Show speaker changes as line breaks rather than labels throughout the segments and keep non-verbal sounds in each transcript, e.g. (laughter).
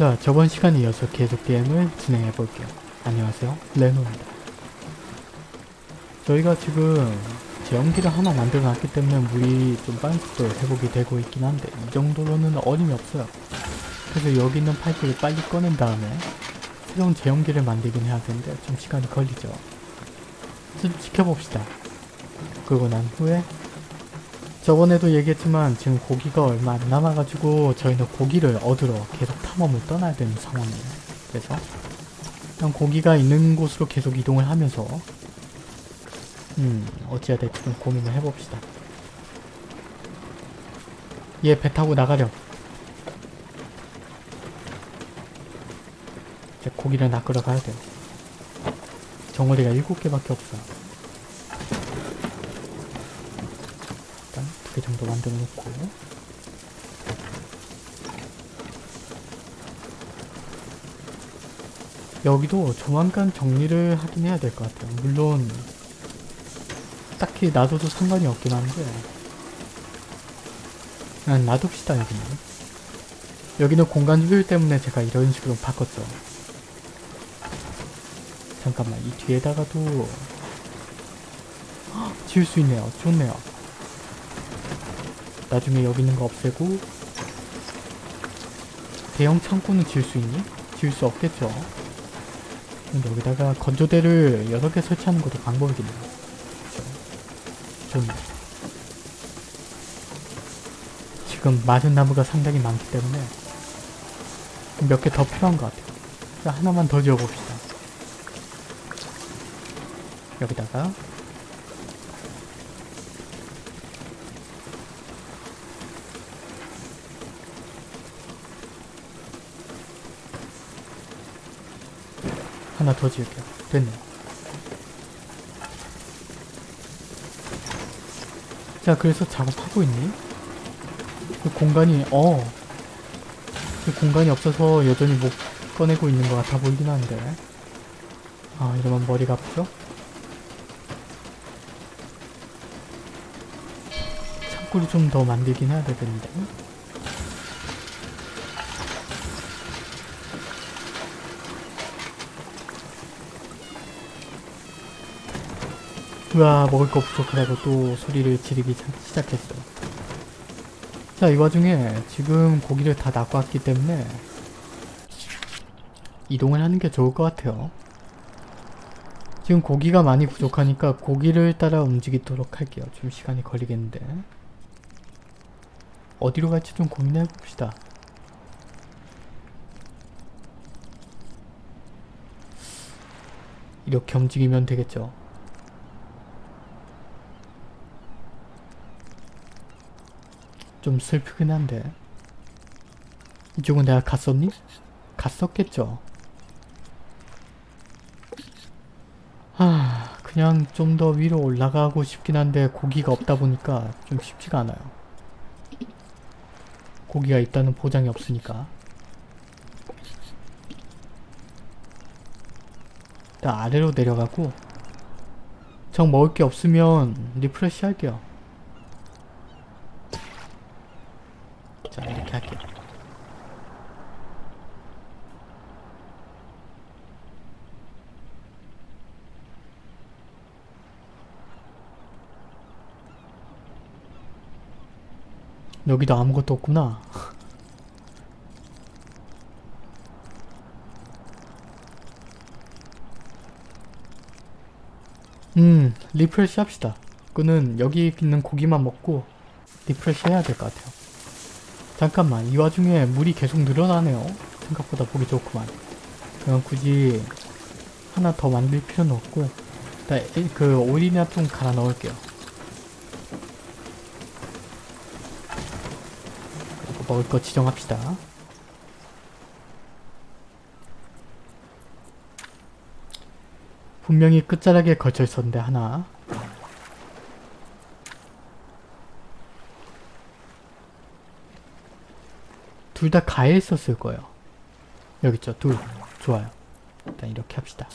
자 저번 시간에 이어서 계속 게임을 진행해 볼게요. 안녕하세요 레노입니다. 저희가 지금 제연기를 하나 만들어 놨기 때문에 물이 좀 빠른 속도로 회복이 되고 있긴 한데 이 정도로는 어림이 없어요. 그래서 여기 있는 파이프를 빨리 꺼낸 다음에 새로운 제연기를 만들긴 해야 되는데 좀 시간이 걸리죠. 좀 지켜봅시다. 그러고 난 후에 저번에도 얘기했지만 지금 고기가 얼마 안 남아가지고 저희는 고기를 얻으러 계속 탐험을 떠나야 되는 상황이에요. 그래서 그냥 고기가 있는 곳으로 계속 이동을 하면서 음 어찌해야 될지 좀 고민을 해봅시다. 얘 배 타고 나가려. 이제 고기를 낚으러 가야 돼요. 정어리가 7개밖에 없어. 일단 두 개 정도 만들어 놓고 여기도 조만간 정리를 하긴 해야 될 것 같아요. 물론 딱히 놔둬도 상관이 없긴 한데 그냥 놔둡시다 여기는. 여기는 공간 효율 때문에 제가 이런 식으로 바꿨죠. 잠깐만 이 뒤에다가도 (gasps) 헉, 지을 수 있네요. 좋네요. 나중에 여기 있는 거 없애고 대형 창고는 지을 수 있니? 지을 수 없겠죠. 근데 여기다가 건조대를 여러 개 설치하는 것도 방법이겠네요. 좋네. 지금 마른 나무가 상당히 많기 때문에 몇 개 더 필요한 것 같아요. 자, 하나만 더 지어봅시다. 여기다가 하나 더 지을게요. 됐네요. 자, 그래서 작업하고 있니? 그 공간이, 어. 그 공간이 없어서 여전히 못 꺼내고 있는 것 같아 보이긴 한데. 아, 이러면 머리가 아프죠? 창고를 좀 더 만들긴 해야 되겠는데. 우와 먹을 거 부족하다고 또 소리를 지르기 시작했어. 자, 이 와중에 지금 고기를 다 낚고 왔기 때문에 이동을 하는 게 좋을 것 같아요. 지금 고기가 많이 부족하니까 고기를 따라 움직이도록 할게요. 좀 시간이 걸리겠는데. 어디로 갈지 좀 고민해 봅시다. 이렇게 움직이면 되겠죠. 좀 슬프긴 한데. 이쪽은 내가 갔었니? 갔었겠죠. 하... 그냥 좀 더 위로 올라가고 싶긴 한데 고기가 없다 보니까 좀 쉽지가 않아요. 고기가 있다는 보장이 없으니까. 일단 아래로 내려가고 정 먹을 게 없으면 refresh 할게요 자 이렇게 할게요. 여기도 아무것도 없구나. (laughs) 음 refresh 합시다. 그냥 여기 있는 고기만 먹고 refresh 해야 될 것 같아요 잠깐만 이 와중에 물이 계속 늘어나네요. 생각보다 보기 좋구만. 그럼 굳이 하나 더 만들 필요는 없고 일단 그 오일이나 좀 갈아 넣을게요. 먹을 거 지정합시다. 분명히 끝자락에 걸쳐 있었는데 하나 둘 다 가에 있었을 거예요. 여기 있죠. 둘. 좋아요. 일단 이렇게 합시다.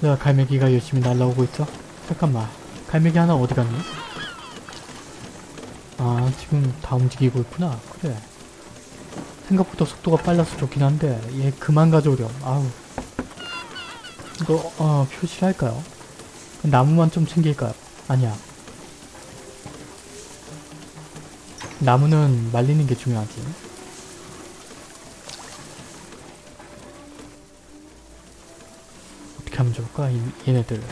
자, 갈매기가 열심히 날라오고 있죠? 잠깐만. 갈매기 하나 어디 갔니? 아, 지금 다 움직이고 있구나. 그래. 생각보다 속도가 빨라서 좋긴 한데, 얘 그만 가져오렴. 아우. 이거, 어, 표시를 할까요? 나무만 좀 챙길까요? 아니야. 나무는 말리는 게 중요하지. 어떻게 하면 좋을까? 이, 얘네들.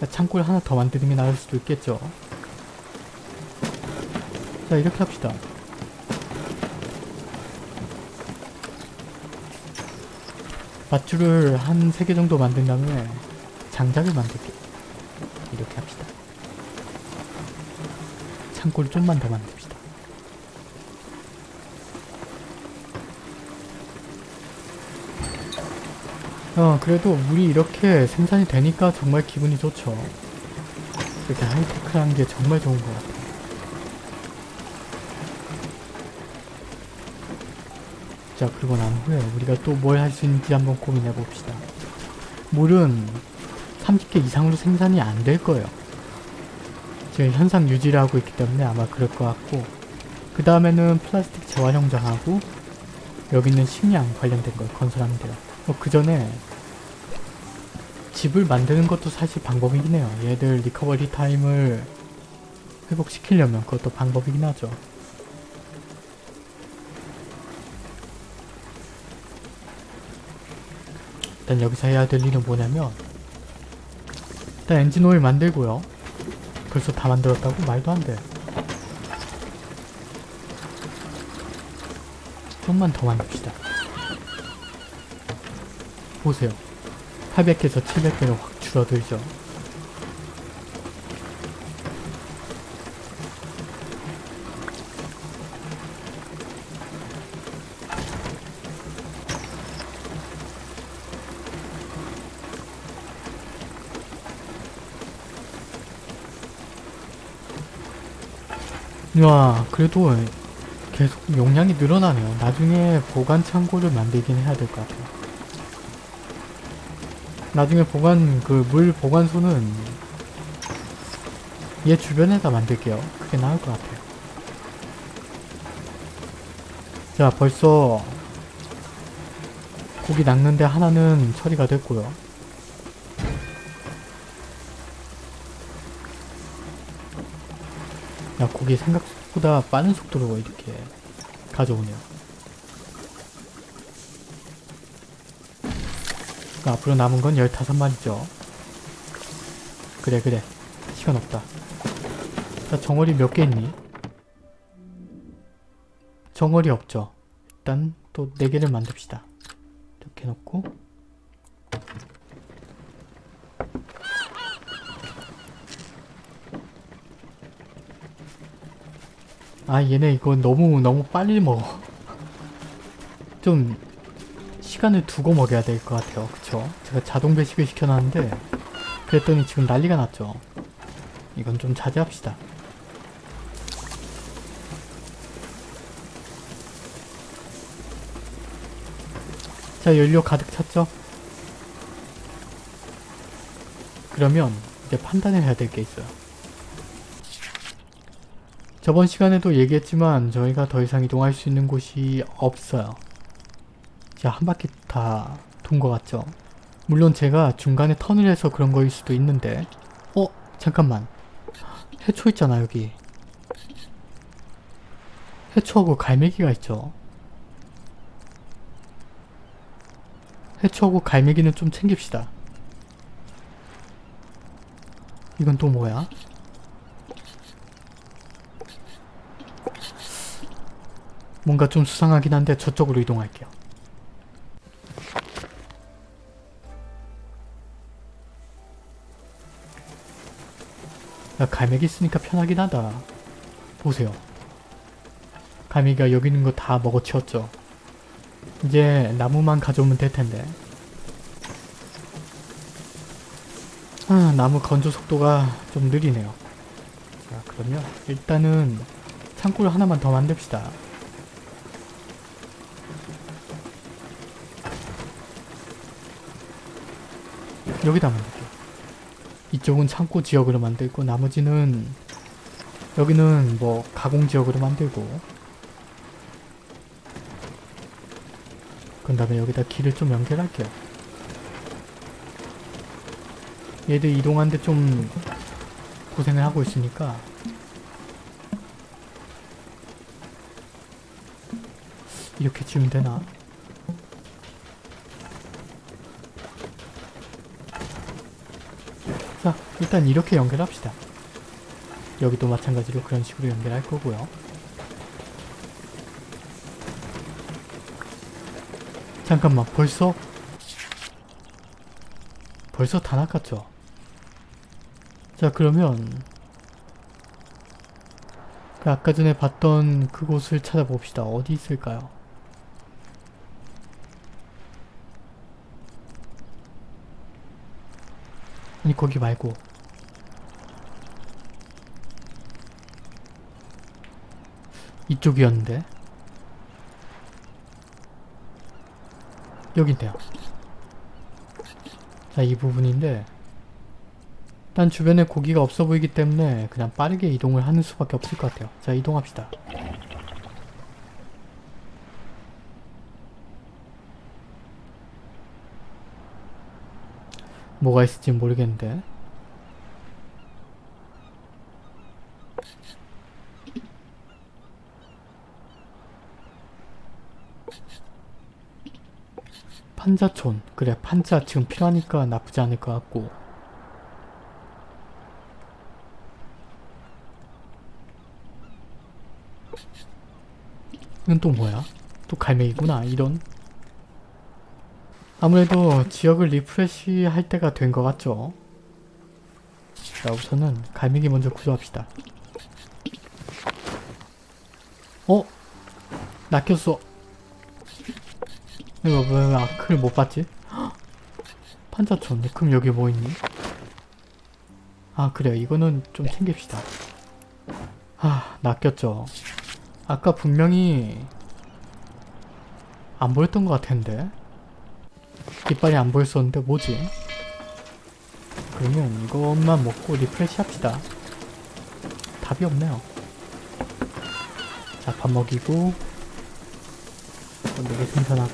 자, 창고를 하나 더 만드는 게 나을 수도 있겠죠. 자, 이렇게 합시다. 밧줄을 한세개 정도 만든 다음에 장작을 만들게. 이렇게 합시다. 창고를 좀만 더 만듭시다. 어, 그래도 물이 이렇게 생산이 되니까 정말 기분이 좋죠. 이렇게 하이테크한 게 정말 좋은 것 같아요. 자, 그리고 난 후에 우리가 또 뭘 할 수 있는지 한번 고민해 봅시다. 물은 30개 이상으로 생산이 안 될 거예요. 지금 현상 유지를 하고 있기 때문에 아마 그럴 것 같고 그 다음에는 플라스틱 재활용장하고 여기 있는 식량 관련된 걸 건설하면 돼요. 어, 그 전에 집을 만드는 것도 사실 방법이긴 해요. 얘들 recovery time을 회복시키려면 그것도 방법이긴 하죠. 일단 여기서 해야 될 일은 뭐냐면 일단 엔진 오일 만들고요. 벌써 다 만들었다고? 말도 안 돼. 좀만 더 만듭시다. 보세요. 800개에서 700개로 확 줄어들죠. 와 그래도 계속 용량이 늘어나네요. 나중에 보관 창고를 만들긴 해야 될 것 같아요. 나중에 보관 그 물 보관소는 얘 주변에다 만들게요. 그게 나을 것 같아요. 자 벌써 고기 낚는데 하나는 처리가 됐고요. 야 고기 생각보다 빠른 속도로 이렇게 가져오네요. 그 앞으로 남은 건 15마리죠. 그래 그래 시간 없다. 자 정어리 몇 개 있니? 정어리 없죠. 일단 또 4개를 만듭시다. 이렇게 놓고 아 얘네 이거 너무 너무 빨리 먹어. 좀 시간을 두고 먹여야 될 것 같아요. 그쵸? 제가 자동 배식을 시켜놨는데 그랬더니 지금 난리가 났죠. 이건 좀 자제합시다. 자 연료 가득 찼죠? 그러면 이제 판단을 해야 될 게 있어요 저번 시간에도 얘기했지만 저희가 더 이상 이동할 수 있는 곳이 없어요. 자, 한 바퀴 다 돈 것 같죠? 물론 제가 중간에 턴을 해서 그런 거일 수도 있는데 어? 잠깐만 해초 있잖아 여기 해초하고 갈매기가 있죠 해초하고 갈매기는 좀 챙깁시다 이건 또 뭐야? 뭔가 좀 수상하긴 한데 저쪽으로 이동할게요. 야 갈매기 있으니까 편하긴 하다. 보세요. 갈매기가 여기 있는 거 다 먹어치웠죠. 이제 나무만 가져오면 될 텐데. 아, 나무 건조 속도가 좀 느리네요. 자, 그러면 일단은 창고를 하나만 더 만듭시다. 여기다 만들게요. 이쪽은 창고 지역으로 만들고 나머지는 여기는 뭐 가공 지역으로 만들고 그 다음에 여기다 길을 좀 연결할게요. 얘들 이동하는데 좀 고생을 하고 있으니까 이렇게 지으면 되나? 자, 일단 이렇게 연결합시다. 여기도 마찬가지로 그런 식으로 연결할 거고요. 잠깐만, 벌써? 벌써 다 낚았죠? 자, 그러면 그 아까 전에 봤던 그곳을 찾아봅시다. 어디 있을까요? 아니 거기 말고. 이쪽이었는데. 여긴데요. 자 이 부분인데. 일단 주변에 고기가 없어 보이기 때문에 그냥 빠르게 이동을 하는 수밖에 없을 것 같아요. 자 이동합시다 뭐가 있을지 모르겠는데. 판자촌. 그래 판자 지금 필요하니까 나쁘지 않을 것 같고. 이건 또 뭐야? 또 갈매기구나 이런 아무래도 지역을 refresh 할 때가 된 것 같죠? 자 우선은 갈매기 먼저 구조합시다 어? 낚였어 이거 왜 아까는 못 봤지? 헉! 판자촌 그럼 여기 뭐 있니? 아 그래 이거는 좀 챙깁시다 아 낚였죠 아까 분명히 안 보였던 것 같은데 깃발이 안 보였었는데 뭐지? 그러면 이것만 먹고 refresh 합시다. 답이 없네요. 자, 밥 먹이고 건더기 생산하고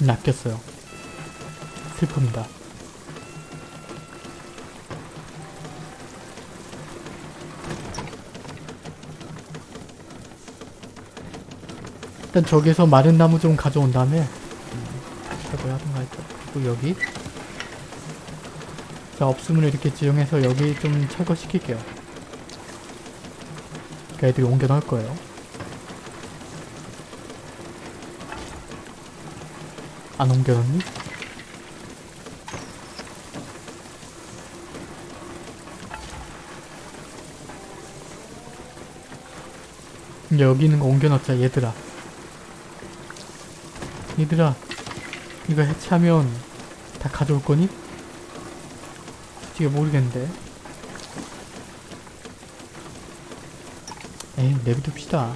낚였어요. 슬픕니다. 일단 저기서 마른 나무 좀 가져온 다음에 음, 철거를 하던가 했죠. 그리고 여기 자 없으면 이렇게 지정해서 여기 좀 철거시킬게요. 그러니까 애들이 옮겨 넣을 거예요. 안 옮겨 넣니? 여기 있는 거 옮겨 넣자 얘들아. 얘들아 이거 해체하면 다 가져올 거니? 솔직히 모르겠는데. 에이 내비둡시다.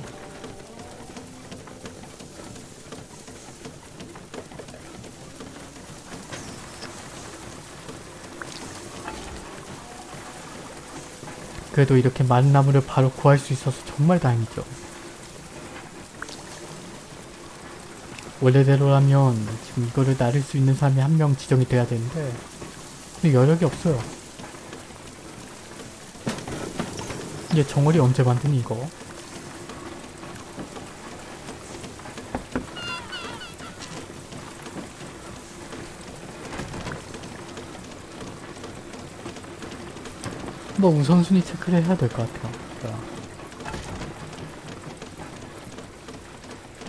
그래도 이렇게 많은 나무를 바로 구할 수 있어서 정말 다행이죠 원래대로라면 지금 이거를 나를 수 있는 사람이 한 명 지정이 돼야 되는데 근데 여력이 없어요. 이제 정월이 언제 만드니 이거? 뭐 우선순위 체크를 해야 될 것 같아요. 자.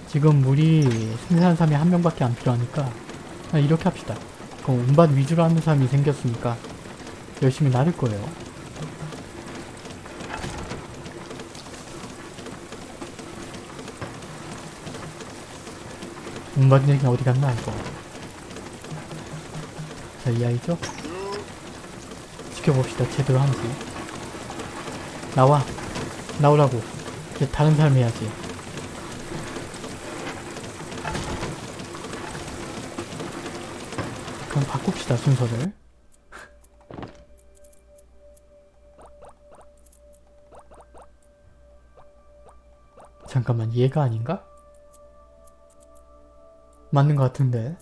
지금 물이 생산하는 사람이 한 명밖에 안 필요하니까 이렇게 합시다. 그럼 운반 위주로 하는 사람이 생겼으니까 열심히 나를 거예요. 운반 얘기 어디 갔나 이거. 자, 이 아이죠? 지켜봅시다. 제대로 하는지. 나와. 나오라고. 이제 다른 사람 해야지. 그럼 바꿉시다 순서를. 잠깐만 얘가 아닌가? 맞는 것 같은데.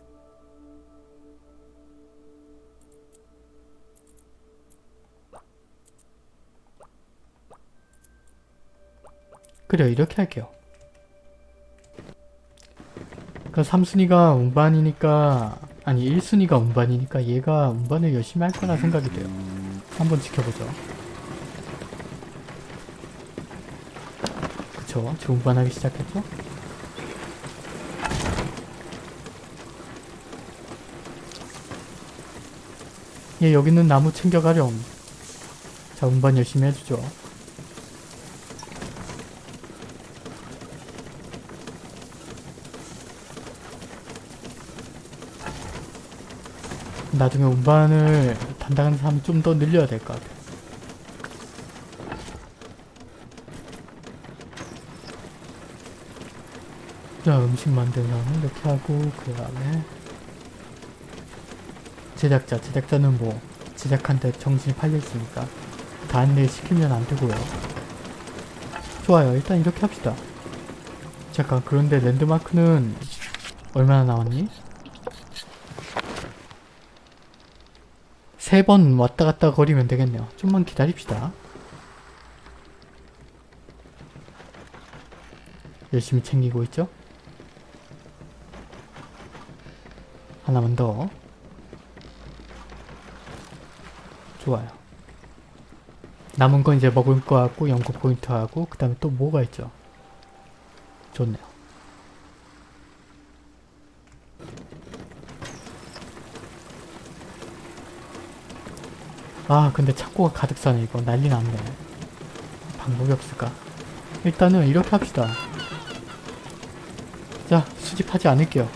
그래요 이렇게 할게요. 그 3순위가 운반이니까 아니 1순위가 운반이니까 얘가 운반을 열심히 할 거라 생각이 돼요. 한번 지켜보죠. 그쵸? 지금 운반하기 시작했죠? 얘 여기 있는 나무 챙겨가렴. 자 운반 열심히 해주죠 나중에 운반을 담당하는 사람이 좀더 늘려야 될 것 같아. 자, 음식 만드는 사람은 이렇게 하고, 그 다음에 제작자, 제작자는 뭐 제작한데 정신이 팔려있으니까 다른 일 시키면 안 되고요. 좋아요, 일단 이렇게 합시다. 잠깐, 그런데 랜드마크는 얼마나 나왔니? 세 번 왔다 갔다 거리면 되겠네요. 좀만 기다립시다. 열심히 챙기고 있죠? 하나만 더. 좋아요. 남은 건 이제 먹을 거 같고 연구 포인트 하고 그 다음에 또 뭐가 있죠? 좋네요. 아 근데 창고가 가득 사네 이거. 난리 났네. 방법이 없을까? 일단은 이렇게 합시다. 자 수집하지 않을게요.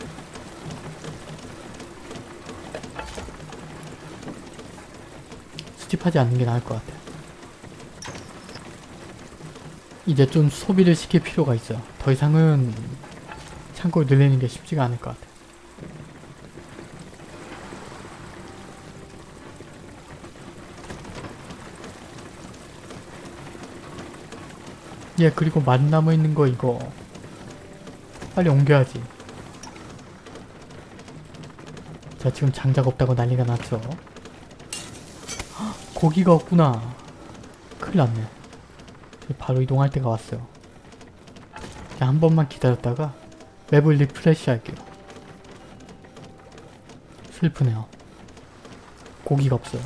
수집하지 않는 게 나을 것 같아. 이제 좀 소비를 시킬 필요가 있어요. 더 이상은 창고를 늘리는 게 쉽지가 않을 것 같아 예 그리고 만 남아있는 거 이거. 빨리 옮겨야지. 자 지금 장작 없다고 난리가 났죠? 헉, 고기가 없구나. 큰일 났네. 바로 이동할 때가 왔어요. 자 한 번만 기다렸다가 map을 refresh 할게요. 슬프네요. 고기가 없어요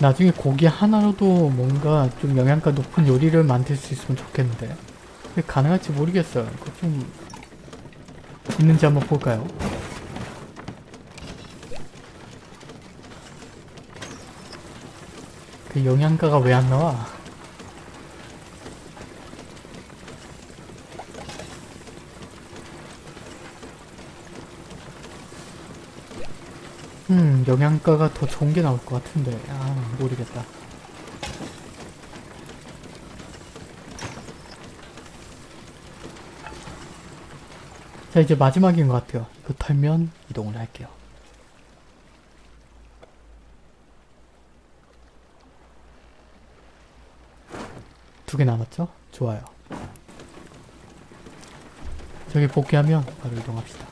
나중에 고기 하나로도 뭔가 좀 영양가 높은 요리를 만들 수 있으면 좋겠는데 가능할지 모르겠어요 그거 좀 있는지 한번 볼까요? 그 영양가가 왜 안 나와? 음, 영양가가 더 좋은 게 나올 것 같은데. 아, 모르겠다. 자, 이제 마지막인 것 같아요. 이거 털면 이동을 할게요. 두 개 남았죠? 좋아요. 저기 복귀하면 바로 이동합시다.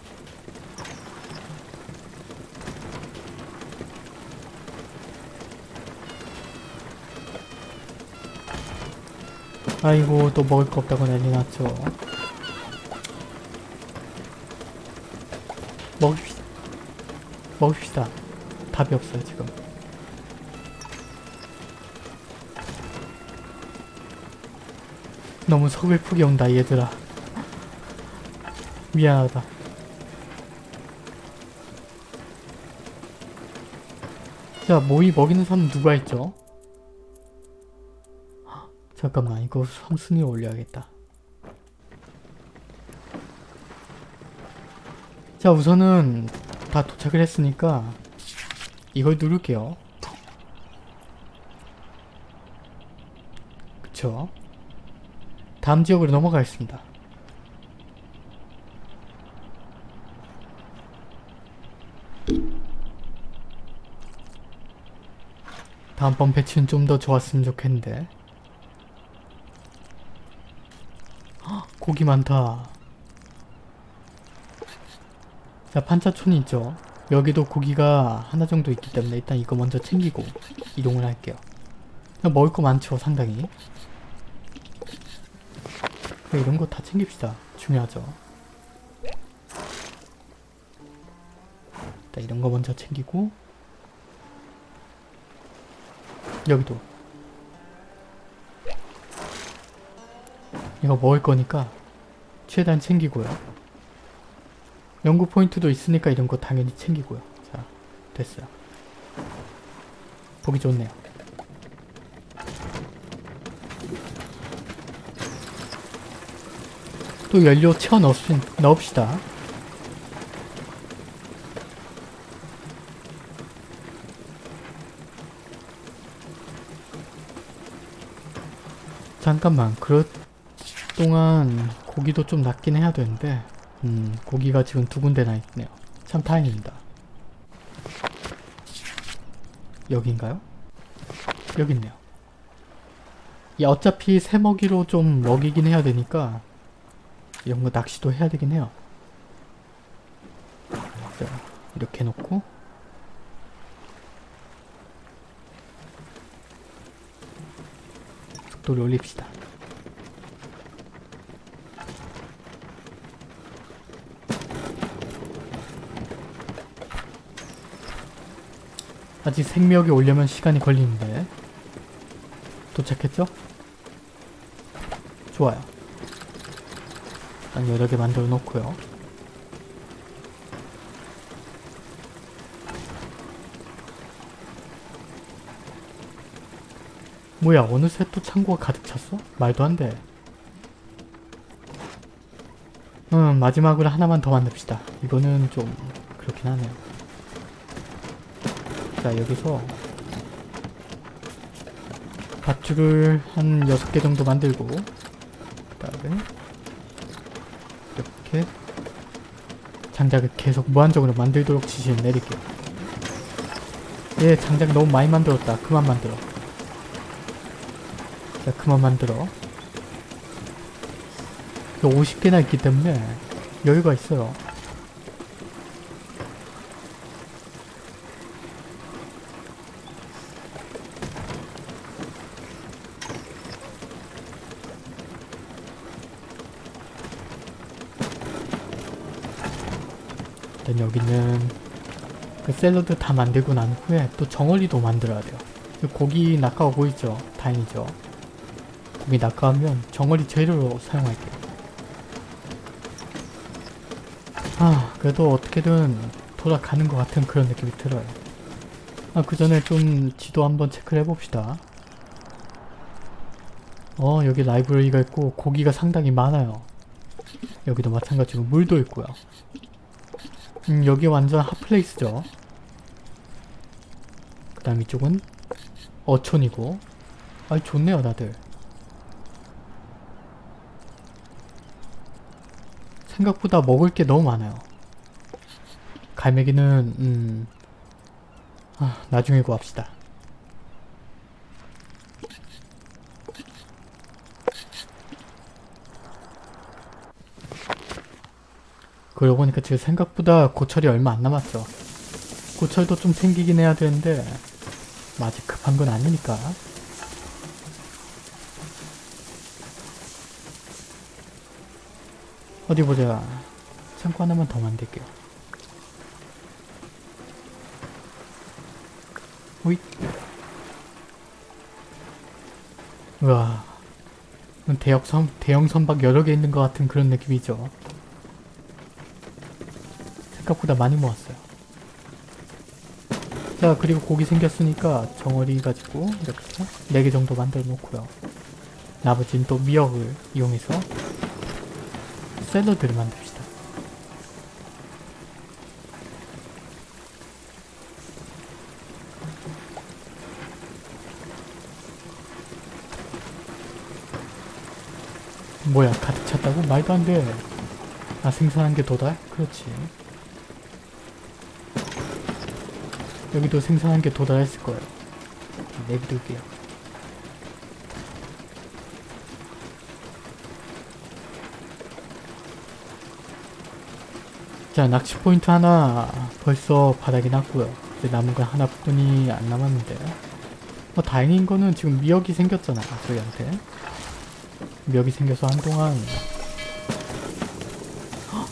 아이고 또 먹을 거 없다고 난리 났죠. 먹읍시다. 먹읍시다. 답이 없어요 지금. 너무 서글프게 온다 얘들아. 미안하다. 자 모이 먹이는 사람 누가 있죠? 잠깐만 이거 삼순위 올려야겠다 자 우선은 다 도착을 했으니까 이걸 누를게요. 그쵸? 다음 지역으로 넘어가겠습니다. 다음번 배치는 좀 더 좋았으면 좋겠는데 헉, 고기 많다. 자 판자촌이 있죠. 여기도 고기가 하나 정도 있기 때문에 일단 이거 먼저 챙기고 이동을 할게요. 그냥 먹을 거 많죠 상당히. 그래, 이런 거 다 챙깁시다. 중요하죠. 일단 이런 거 먼저 챙기고. 여기도. 이거 먹을 거니까 최대한 챙기고요. 연구 포인트도 있으니까 이런 거 당연히 챙기고요. 자 됐어요. 보기 좋네요. 또 연료 채워 넣읍시, 넣읍시다. 잠깐만 그렇 동안 고기도 좀 낫긴 해야 되는데 음 고기가 지금 두 군데나 있네요. 참 다행입니다. 여긴가요? 여기 있네요. 이 어차피 새먹이로 좀 먹이긴 해야 되니까 이런 거 낚시도 해야 되긴 해요. 자 이렇게 놓고. 속도를 올립시다. 아직 생명이 오려면 시간이 걸리는데 도착했죠? 좋아요. 일단 여러 개 만들어 놓고요. 뭐야 어느새 또 창고가 가득 찼어? 말도 안 돼. 음 마지막으로 하나만 더 만듭시다. 이거는 좀 그렇긴 하네요. 자 여기서 밧줄을 한 6개 정도 만들고 그 다음에 이렇게 장작을 계속 무한적으로 만들도록 지시를 내릴게요. 얘 장작 너무 많이 만들었다. 그만 만들어. 자 그만 만들어 50개나 있기 때문에 여유가 있어요 일단 여기는 그 샐러드 다 만들고 난 후에 또 정어리도 만들어야 돼요. 고기 낚아오고 있죠? 다행이죠? 고기 낚아오면 정어리 재료로 사용할게요. 아 그래도 어떻게든 돌아가는 것 같은 그런 느낌이 들어요. 아 그 전에 좀 지도 한번 체크를 해봅시다. 어 여기 라이브러리가 있고 고기가 상당히 많아요. 여기도 마찬가지로 물도 있고요 음 여기 완전 핫플레이스죠. 그 다음 이쪽은 어촌이고. 아 좋네요 다들. 생각보다 먹을 게 너무 많아요. 갈매기는 음... 아, 나중에 구합시다 그러고 보니까 지금 생각보다 고철이 얼마 안 남았죠. 고철도 좀 챙기긴 해야 되는데 뭐 아직 급한 건 아니니까. 어디 보자. 창고 하나만 더 만들게요. 오잇 우와. 대형, 선, 대형 선박 여러 개 있는 것 같은 그런 느낌이죠 생각보다 많이 모았어요. 자 그리고 고기 생겼으니까 정어리 가지고 이렇게 4개 정도 만들어 놓고요. 나머지는 또 미역을 이용해서 샐러드를 만듭시다. 뭐야 가득 찼다고? 말도 안돼 아 생산한 게 도달? 그렇지 여기도 생산한 게 도달했을 거예요. 내비둘게요. 자 낚시 포인트 하나 벌써 바닥이 났고요. 이제 남은 건 하나뿐이 안 남았는데 뭐 다행인 거는 지금 미역이 생겼잖아 저희한테 미역이 생겨서 한동안 헉!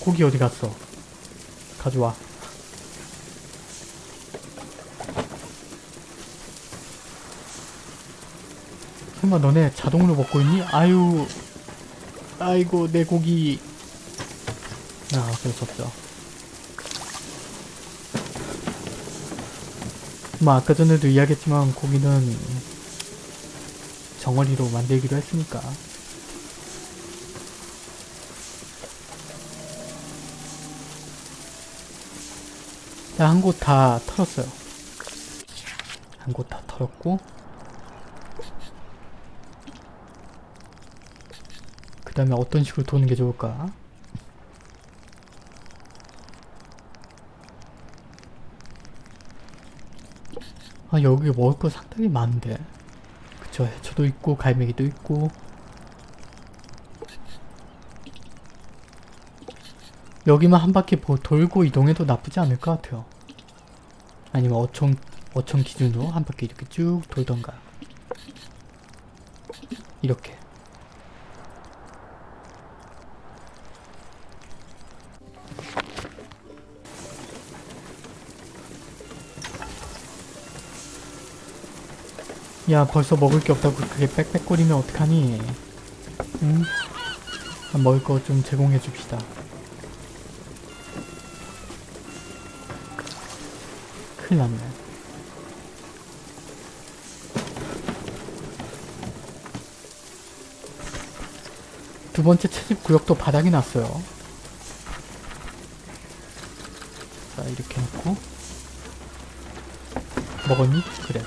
고기 어디 갔어? 가져와 설마 너네 자동으로 먹고 있니? 아유. 아이고 내 고기. 아 어쩔 수 없죠. 뭐 아까 전에도 이야기했지만 고기는 정어리로 만들기로 했으니까. 한곳 다 털었어요. 한 곳 다 털었고 다음에 어떤 식으로 도는 게 좋을까? 아 여기 먹을 거 상당히 많은데. 그쵸? 해초도 있고 갈매기도 있고. 여기만 한 바퀴 보- 돌고 이동해도 나쁘지 않을 것 같아요. 아니면 어촌 어촌 기준으로 한 바퀴 이렇게 쭉 돌던가. 이렇게 야 벌써 먹을 게 없다고 그게 빽빽거리면 어떡하니? 응? 아, 먹을 거 좀 제공해 줍시다. 큰일 났네. 두 번째 채집 구역도 바닥이 났어요. 자 이렇게 놓고. 먹었니? 그래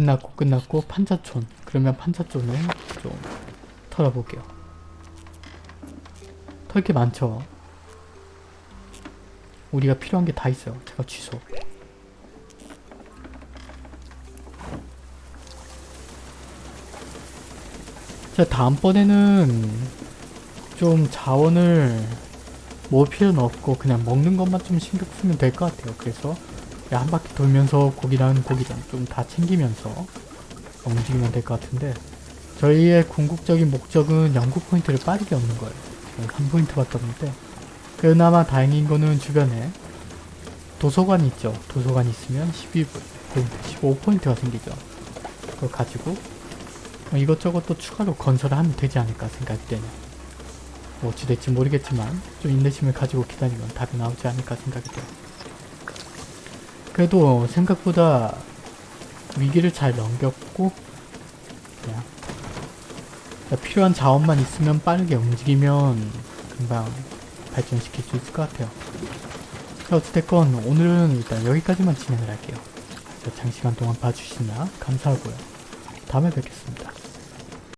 끝났고 끝났고 판자촌. 그러면 판자촌을 좀 털어볼게요. 털게 많죠? 우리가 필요한 게 다 있어요. 제가 취소. 자 다음번에는 좀 자원을 모을 필요는 없고 그냥 먹는 것만 좀 신경 쓰면 될 것 같아요. 그래서 한 바퀴 돌면서 고기랑 고기랑 좀 다 챙기면서 움직이면 될 것 같은데 저희의 궁극적인 목적은 연구 포인트를 빠르게 얻는 거예요. 지금 한 포인트밖에 없는데 그나마 다행인 거는 주변에 도서관이 있죠. 도서관이 있으면 12포인트, 15포인트가 생기죠. 그걸 가지고 뭐 이것저것 또 추가로 건설을 하면 되지 않을까 생각할 때는 뭐 어찌 될지 모르겠지만 좀 인내심을 가지고 기다리면 답이 나오지 않을까 생각이 돼요. 그래도 생각보다 위기를 잘 넘겼고 그냥 필요한 자원만 있으면 빠르게 움직이면 금방 발전시킬 수 있을 것 같아요. 자, 어찌됐건 오늘은 일단 여기까지만 진행을 할게요. 자, 장시간 동안 봐주시나 감사하고요. 다음에 뵙겠습니다.